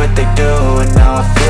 what they do And now I feel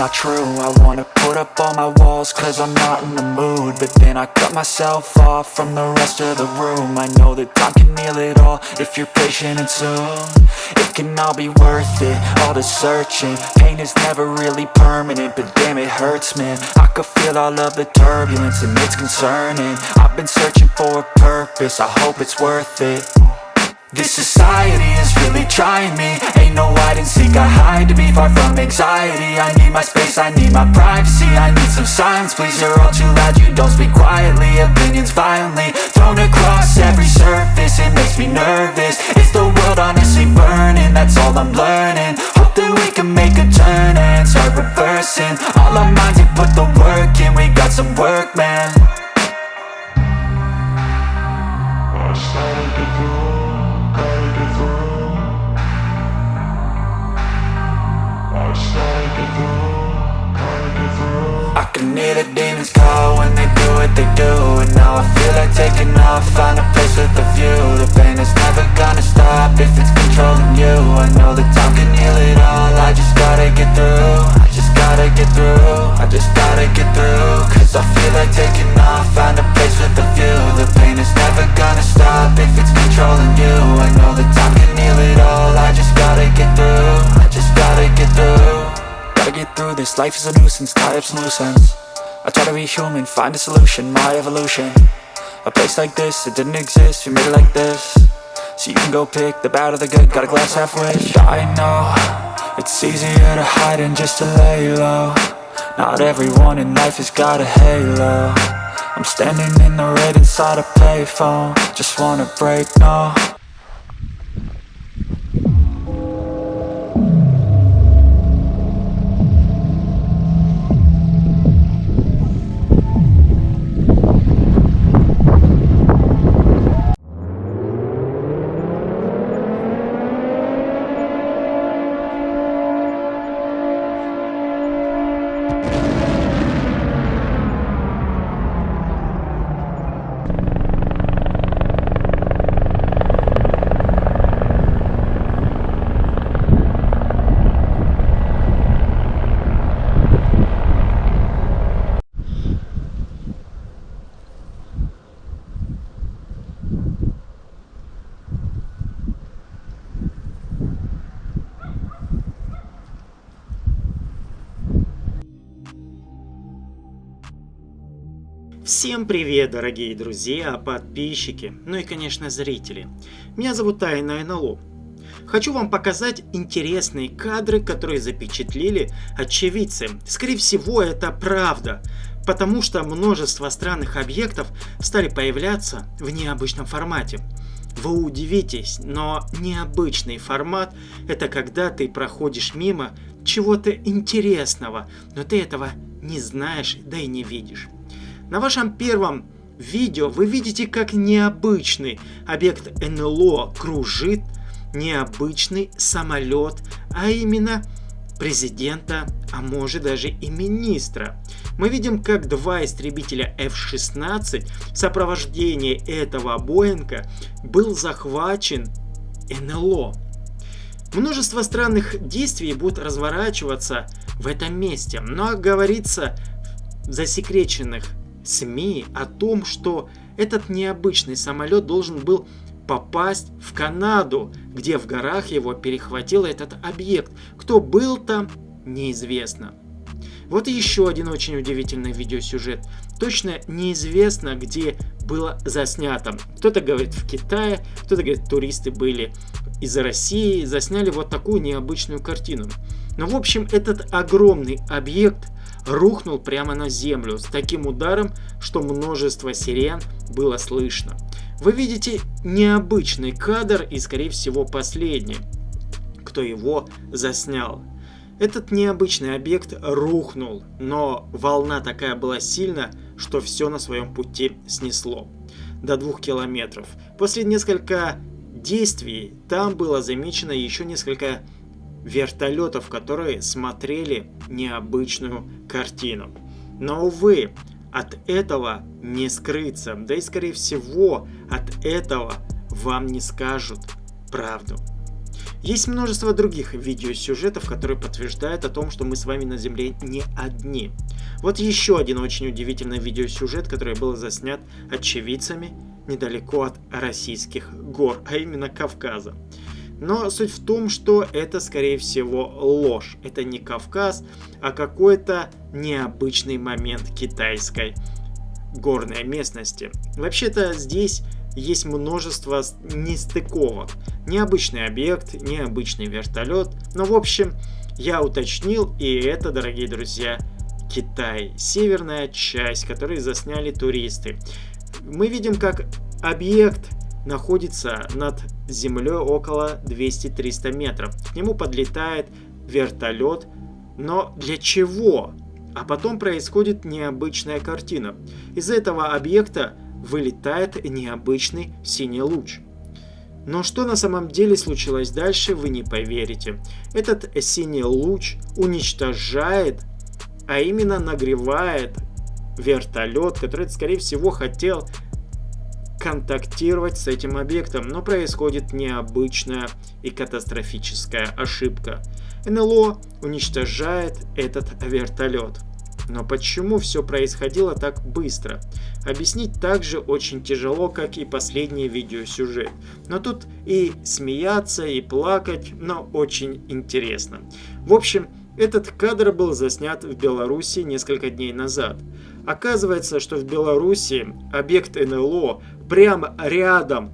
not true. I wanna put up all my walls Cause I'm not in the mood. But then I cut myself off From the rest of the room. I know that time can heal it all If you're patient and soon. It can all be worth it All the searching. Pain is never really permanent But damn it hurts man. I could feel all of the turbulence And it's concerning. I've been searching for a purpose. I hope it's worth it this society is really trying me. Ain't no hide and seek, I hide to be far from anxiety. I need my space, I need my privacy I need some silence, please, you're all too loud You don't speak quietly, opinions violently Thrown across every surface, it makes me nervous. Is the world honestly burning? That's all I'm learning. Hope that we can make a turn and start reversing. All our minds and put the work in, we got some work, man if it's controlling you. I know that time can heal it all, I just gotta get through. I just gotta get through, I just gotta get through. Cause I feel like taking off, find a place with a view. The pain is never gonna stop if it's controlling you. I know that time can heal it all, I just gotta get through. I just gotta get through. Gotta get through this, life is a nuisance, tie up some loose ends I try to be human, find a solution, my evolution. A place like this, it didn't exist, we made it like this So you can go pick the bad or the good, got a glass half wish I know, it's easier to hide than just to lay low Not everyone in life has got a halo. I'm standing in the red inside a payphone. Just wanna break, no Всем привет, дорогие друзья, подписчики, ну и, конечно, зрители. Меня зовут Тайна НЛО. Хочу вам показать интересные кадры, которые запечатлели очевидцы. Скорее всего, это правда, потому что множество странных объектов стали появляться в необычном формате. Вы удивитесь, но необычный формат – это когда ты проходишь мимо чего-то интересного, но ты этого не знаешь, да и не видишь. На вашем первом видео вы видите, как необычный объект НЛО кружит необычный самолет, а именно президента, а может даже и министра. Мы видим, как два истребителя F-16 в сопровождении этого Боинга был захвачен НЛО. Множество странных действий будут разворачиваться в этом месте, но говорится в засекреченных СМИ о том, что этот необычный самолет должен был попасть в Канаду, где в горах его перехватил этот объект. Кто был там, неизвестно. Вот еще один очень удивительный видеосюжет. Точно неизвестно, где было заснято. Кто-то говорит в Китае, кто-то говорит туристы были из России, засняли вот такую необычную картину. Но в общем этот огромный объект рухнул прямо на землю с таким ударом, что множество сирен было слышно. Вы видите необычный кадр и скорее всего последний, кто его заснял. Этот необычный объект рухнул, но волна такая была сильна, что все на своем пути снесло. До двух километров. После нескольких действий там было замечено еще несколько вертолетов, которые смотрели необычную картину. Но, увы, от этого не скрыться, да и скорее всего от этого вам не скажут правду. Есть множество других видеосюжетов, которые подтверждают о том, что мы с вами на Земле не одни. Вот еще один очень удивительный видеосюжет, который был заснят очевидцами недалеко от российских гор, а именно Кавказа. Но суть в том, что это скорее всего ложь. Это не Кавказ, а какой-то необычный момент китайской горной местности. Вообще-то здесь есть множество нестыковок. Необычный объект, необычный вертолет. Но в общем, я уточнил, и это, дорогие друзья, Китай. Северная часть, которую засняли туристы. Мы видим, как объект находится над землей около 200-300 метров. К нему подлетает вертолет. Но для чего? А потом происходит необычная картина. Из этого объекта вылетает необычный синий луч. Но что на самом деле случилось дальше, вы не поверите. Этот синий луч уничтожает, а именно нагревает вертолет, который, скорее всего, хотел контактировать с этим объектом, но происходит необычная и катастрофическая ошибка. НЛО уничтожает этот вертолет. Но почему все происходило так быстро? Объяснить также очень тяжело, как и последний видеосюжет. Но тут и смеяться, и плакать, но очень интересно. В общем, этот кадр был заснят в Беларуси несколько дней назад. Оказывается, что в Беларуси объект НЛО прямо рядом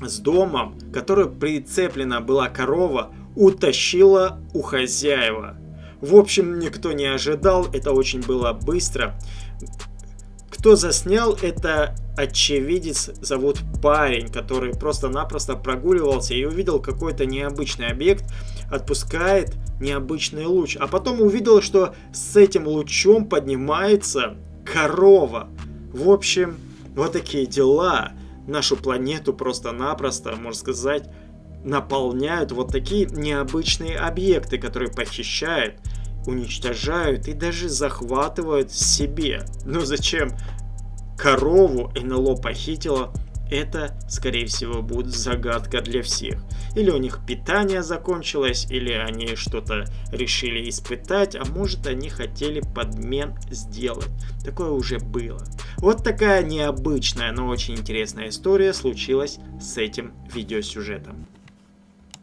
с домом, который прицеплена была корова, утащила у хозяева. В общем, никто не ожидал, это очень было быстро. Кто заснял, это очевидец, зовут парень, который просто-напросто прогуливался и увидел какой-то необычный объект, отпускает необычный луч, а потом увидел, что с этим лучом поднимается корова. В общем, вот такие дела. Нашу планету просто-напросто, можно сказать, наполняют вот такие необычные объекты, которые похищают, уничтожают и даже захватывают себе. Ну зачем корову НЛО похитила? Это, скорее всего, будет загадка для всех. Или у них питание закончилось, или они что-то решили испытать, а может они хотели подмен сделать. Такое уже было. Вот такая необычная, но очень интересная история случилась с этим видеосюжетом.